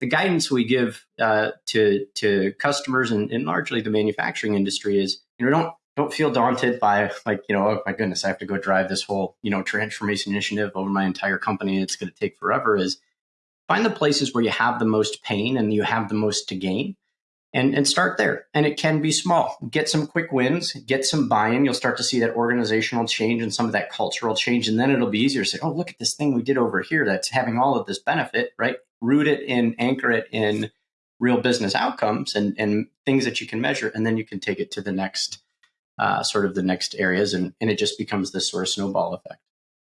the guidance we give uh, to to customers and, and largely the manufacturing industry is you know don't don't feel daunted by like you know oh my goodness i have to go drive this whole you know transformation initiative over my entire company. It's going to take forever is find the places where you have the most pain and you have the most to gain and, and start there. And it can be small. Get some quick wins get some buy-in. You'll start to see that organizational change and some of that cultural change and then it'll be easier to say oh look at this thing we did over here that's having all of this benefit right root it in anchor it in real business outcomes and, and things that you can measure and then you can take it to the next uh, sort of the next areas, and, and it just becomes this sort of snowball effect.